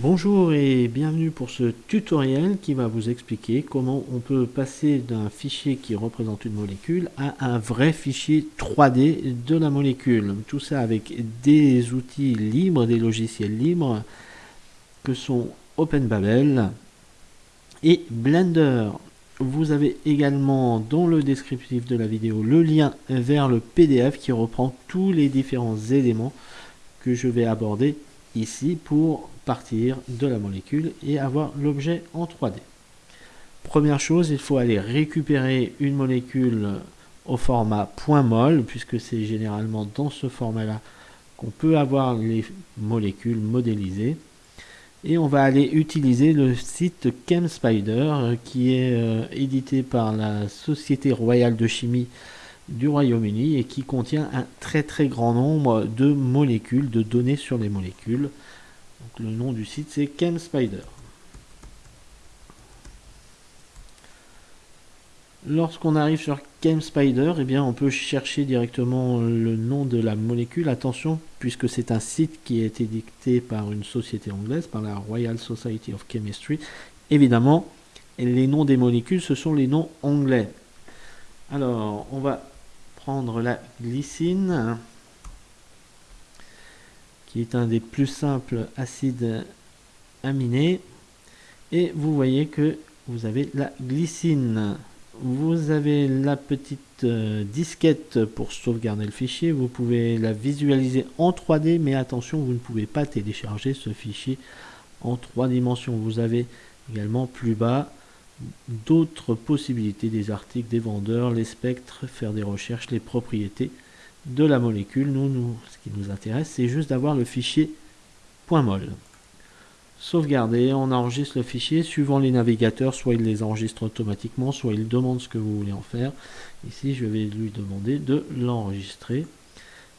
Bonjour et bienvenue pour ce tutoriel qui va vous expliquer comment on peut passer d'un fichier qui représente une molécule à un vrai fichier 3D de la molécule. Tout ça avec des outils libres, des logiciels libres que sont OpenBabel et Blender. Vous avez également dans le descriptif de la vidéo le lien vers le PDF qui reprend tous les différents éléments que je vais aborder ici pour partir de la molécule et avoir l'objet en 3D. Première chose, il faut aller récupérer une molécule au format .mol, puisque c'est généralement dans ce format-là qu'on peut avoir les molécules modélisées. Et on va aller utiliser le site ChemSpider, qui est euh, édité par la Société Royale de Chimie du Royaume-Uni et qui contient un très très grand nombre de molécules, de données sur les molécules. Le nom du site c'est ChemSpider. Lorsqu'on arrive sur ChemSpider, eh bien, on peut chercher directement le nom de la molécule. Attention, puisque c'est un site qui a été dicté par une société anglaise, par la Royal Society of Chemistry. Évidemment, les noms des molécules, ce sont les noms anglais. Alors, on va la glycine, qui est un des plus simples acides aminés. Et vous voyez que vous avez la glycine. Vous avez la petite euh, disquette pour sauvegarder le fichier. Vous pouvez la visualiser en 3D, mais attention, vous ne pouvez pas télécharger ce fichier en trois dimensions. Vous avez également plus bas d'autres possibilités, des articles, des vendeurs, les spectres, faire des recherches, les propriétés de la molécule. Nous, nous ce qui nous intéresse, c'est juste d'avoir le fichier .mol. Sauvegarder, on enregistre le fichier suivant les navigateurs, soit il les enregistre automatiquement, soit il demande ce que vous voulez en faire. Ici, je vais lui demander de l'enregistrer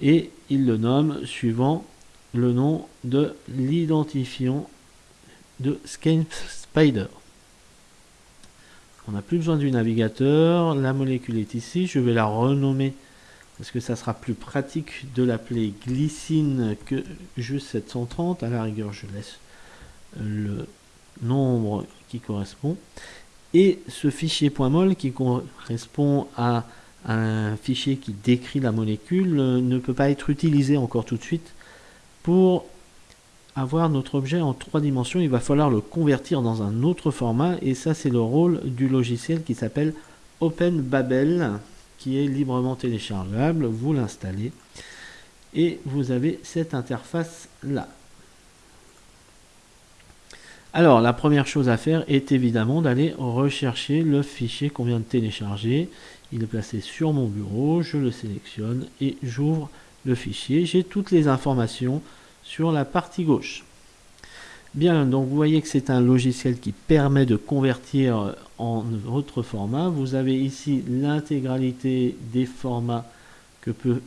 et il le nomme suivant le nom de l'identifiant de Spider. On n'a plus besoin du navigateur. La molécule est ici. Je vais la renommer parce que ça sera plus pratique de l'appeler glycine que juste 730. À la rigueur, je laisse le nombre qui correspond. Et ce fichier .mol qui correspond à un fichier qui décrit la molécule ne peut pas être utilisé encore tout de suite pour avoir notre objet en trois dimensions, il va falloir le convertir dans un autre format et ça c'est le rôle du logiciel qui s'appelle OpenBabel qui est librement téléchargeable, vous l'installez et vous avez cette interface là. Alors la première chose à faire est évidemment d'aller rechercher le fichier qu'on vient de télécharger. Il est placé sur mon bureau, je le sélectionne et j'ouvre le fichier. J'ai toutes les informations sur la partie gauche. Bien, donc vous voyez que c'est un logiciel qui permet de convertir en autre format. Vous avez ici l'intégralité des formats que peut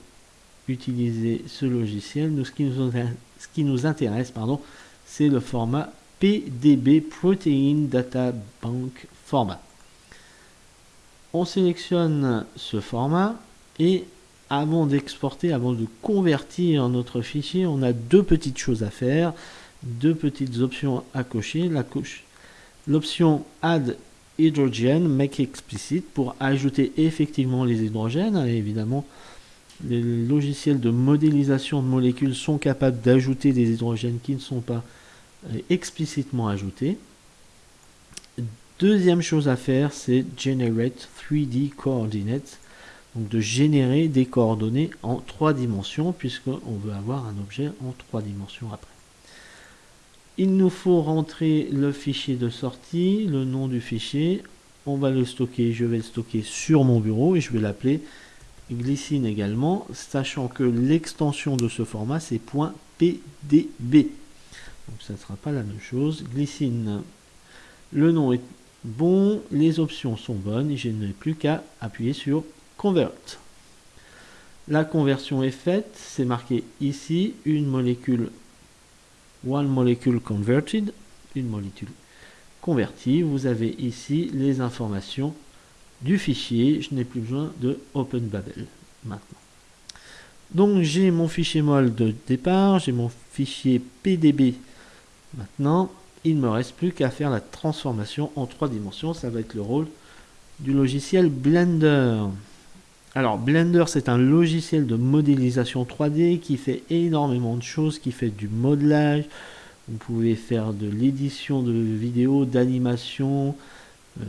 utiliser ce logiciel. Nous, ce, qui nous, ce qui nous intéresse, pardon, c'est le format PDB Protein Data Bank Format. On sélectionne ce format et avant d'exporter, avant de convertir notre fichier, on a deux petites choses à faire, deux petites options à cocher. L'option Add Hydrogen Make Explicit pour ajouter effectivement les hydrogènes. évidemment, les logiciels de modélisation de molécules sont capables d'ajouter des hydrogènes qui ne sont pas euh, explicitement ajoutés. Deuxième chose à faire, c'est Generate 3D Coordinates donc de générer des coordonnées en trois dimensions, puisqu'on veut avoir un objet en trois dimensions après. Il nous faut rentrer le fichier de sortie, le nom du fichier. On va le stocker, je vais le stocker sur mon bureau et je vais l'appeler glycine également, sachant que l'extension de ce format c'est .pdb. Donc ça ne sera pas la même chose. Glycine, le nom est bon, les options sont bonnes je n'ai plus qu'à appuyer sur La conversion est faite, c'est marqué ici, une molécule, one molecule converted, une molécule convertie. Vous avez ici les informations du fichier. Je n'ai plus besoin de OpenBabel maintenant. Donc j'ai mon fichier MOL de départ, j'ai mon fichier PDB Maintenant, il ne me reste plus qu'à faire la transformation en trois dimensions. Ça va être le rôle du logiciel Blender. Alors Blender c'est un logiciel de modélisation 3D qui fait énormément de choses, qui fait du modelage, vous pouvez faire de l'édition de vidéos, d'animation, euh,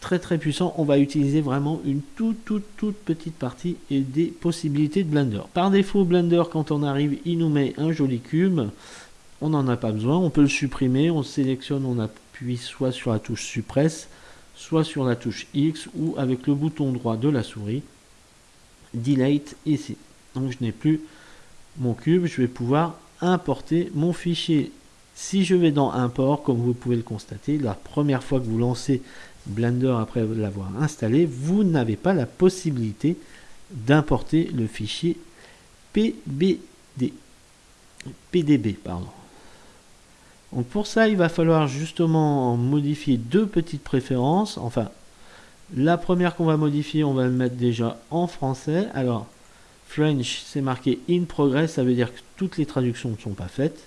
très très puissant. On va utiliser vraiment une toute toute toute petite partie et des possibilités de Blender. Par défaut Blender quand on arrive il nous met un joli cube, on n'en a pas besoin, on peut le supprimer, on sélectionne, on appuie soit sur la touche suppresse, soit sur la touche X ou avec le bouton droit de la souris, delete ici. Donc je n'ai plus mon cube, je vais pouvoir importer mon fichier. Si je vais dans import, comme vous pouvez le constater, la première fois que vous lancez Blender après l'avoir installé, vous n'avez pas la possibilité d'importer le fichier PBD. PDB, pardon. Donc pour ça, il va falloir justement modifier deux petites préférences. Enfin, la première qu'on va modifier, on va le mettre déjà en français. Alors, French, c'est marqué in progress, ça veut dire que toutes les traductions ne sont pas faites.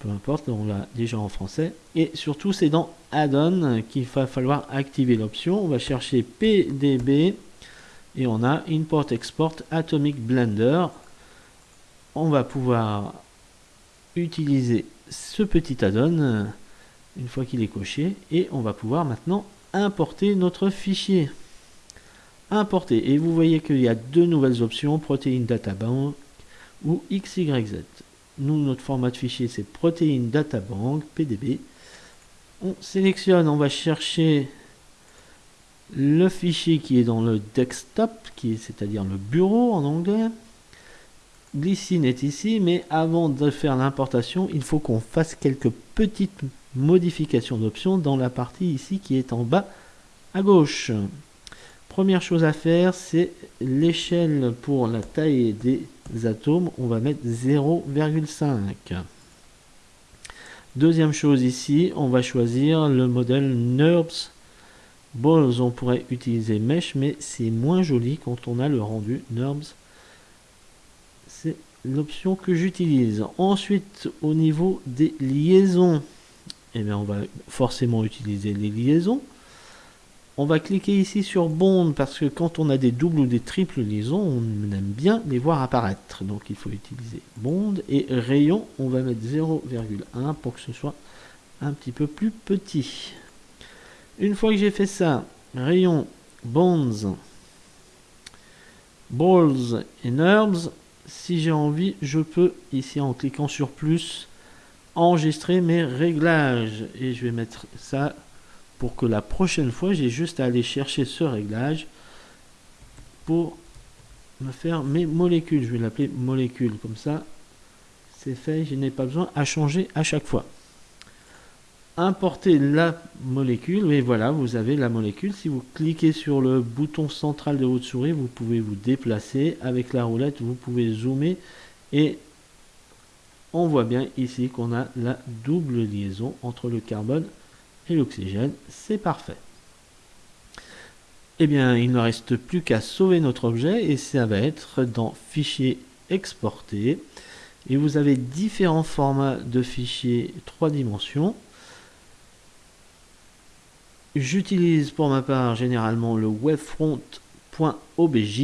Peu importe, on l'a déjà en français. Et surtout, c'est dans Add-on qu'il va falloir activer l'option. On va chercher PDB et on a Import Export Atomic Blender. On va pouvoir utiliser ce petit add-on euh, une fois qu'il est coché et on va pouvoir maintenant importer notre fichier. Importer. Et vous voyez qu'il y a deux nouvelles options protein data bank ou xyz nous notre format de fichier c'est protein data bank pdb on sélectionne on va chercher le fichier qui est dans le desktop qui est c'est à dire le bureau en anglais Glycine est ici, mais avant de faire l'importation, il faut qu'on fasse quelques petites modifications d'options dans la partie ici qui est en bas à gauche. Première chose à faire, c'est l'échelle pour la taille des atomes. On va mettre 0,5. Deuxième chose ici, on va choisir le modèle NURBS Balls. On pourrait utiliser Mesh, mais c'est moins joli quand on a le rendu NURBS c'est l'option que j'utilise. Ensuite, au niveau des liaisons, eh on va forcément utiliser les liaisons. On va cliquer ici sur Bond parce que quand on a des doubles ou des triples liaisons, on aime bien les voir apparaître. Donc il faut utiliser Bond et rayon, on va mettre 0,1 pour que ce soit un petit peu plus petit. Une fois que j'ai fait ça, rayon, bonds, balls et nerves, si j'ai envie, je peux, ici en cliquant sur plus, enregistrer mes réglages. Et je vais mettre ça pour que la prochaine fois, j'ai juste à aller chercher ce réglage pour me faire mes molécules. Je vais l'appeler molécule, comme ça, c'est fait, je n'ai pas besoin à changer à chaque fois importer la molécule et voilà vous avez la molécule. Si vous cliquez sur le bouton central de votre souris vous pouvez vous déplacer. Avec la roulette vous pouvez zoomer. Et on voit bien ici qu'on a la double liaison entre le carbone et l'oxygène. C'est parfait. Eh bien il ne reste plus qu'à sauver notre objet et ça va être dans fichier exporter et vous avez différents formats de fichiers trois dimensions J'utilise pour ma part généralement le webfront.obj.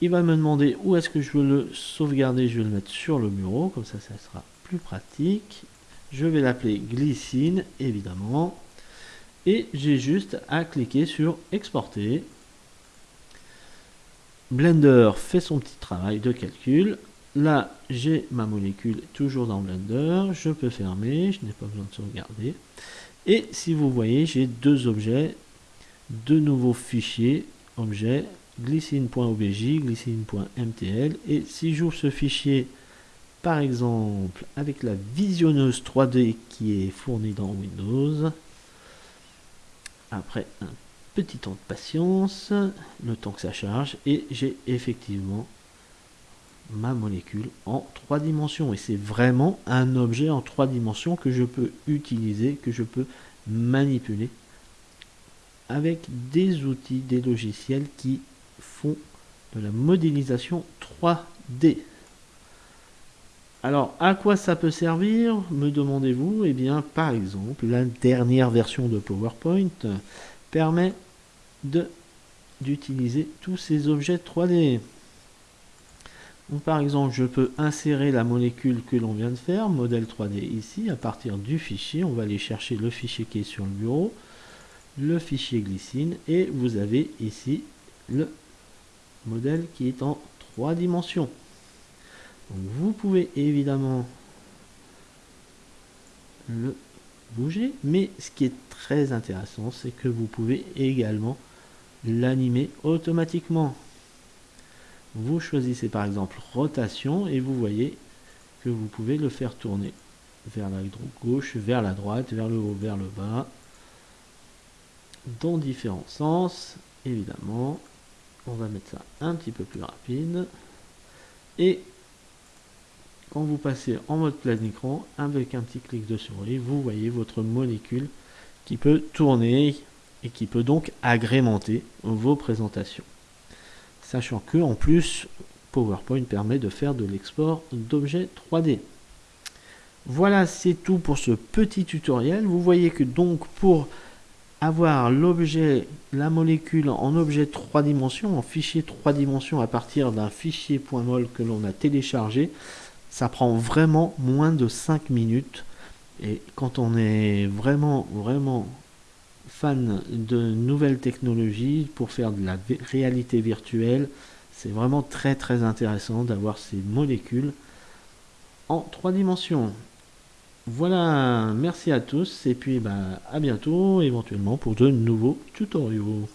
Il va me demander où est-ce que je veux le sauvegarder. Je vais le mettre sur le bureau, comme ça, ça sera plus pratique. Je vais l'appeler glycine, évidemment. Et j'ai juste à cliquer sur exporter. Blender fait son petit travail de calcul. Là, j'ai ma molécule toujours dans Blender. Je peux fermer, je n'ai pas besoin de sauvegarder. Et si vous voyez, j'ai deux objets, deux nouveaux fichiers, objets, glycine.obj, glycine.mtl. Et si j'ouvre ce fichier, par exemple, avec la visionneuse 3D qui est fournie dans Windows, après un petit temps de patience, le temps que ça charge, et j'ai effectivement ma molécule en trois dimensions. Et c'est vraiment un objet en trois dimensions que je peux utiliser, que je peux manipuler avec des outils, des logiciels qui font de la modélisation 3D. Alors, à quoi ça peut servir, me demandez-vous? Eh bien, par exemple, la dernière version de PowerPoint permet d'utiliser tous ces objets 3D. Par exemple, je peux insérer la molécule que l'on vient de faire, modèle 3D ici, à partir du fichier. On va aller chercher le fichier qui est sur le bureau, le fichier glycine, et vous avez ici le modèle qui est en trois dimensions vous pouvez évidemment le bouger, mais ce qui est très intéressant, c'est que vous pouvez également l'animer automatiquement. Vous choisissez par exemple rotation et vous voyez que vous pouvez le faire tourner vers la gauche, vers la droite, vers le haut, vers le bas, dans différents sens. Évidemment, on va mettre ça un petit peu plus rapide. Et quand vous passez en mode plein écran, avec un petit clic de souris, vous voyez votre molécule qui peut tourner et qui peut donc agrémenter vos présentations. Sachant que en plus, PowerPoint permet de faire de l'export d'objets 3D. Voilà, c'est tout pour ce petit tutoriel. Vous voyez que donc pour avoir l'objet, la molécule en objet 3 dimensions, en fichier 3 dimensions à partir d'un fichier .mol que l'on a téléchargé, ça prend vraiment moins de 5 minutes. Et quand on est vraiment, vraiment fan de nouvelles technologies pour faire de la réalité virtuelle, c'est vraiment très très intéressant d'avoir ces molécules en trois dimensions. Voilà, merci à tous et puis bah, à bientôt éventuellement pour de nouveaux tutoriaux.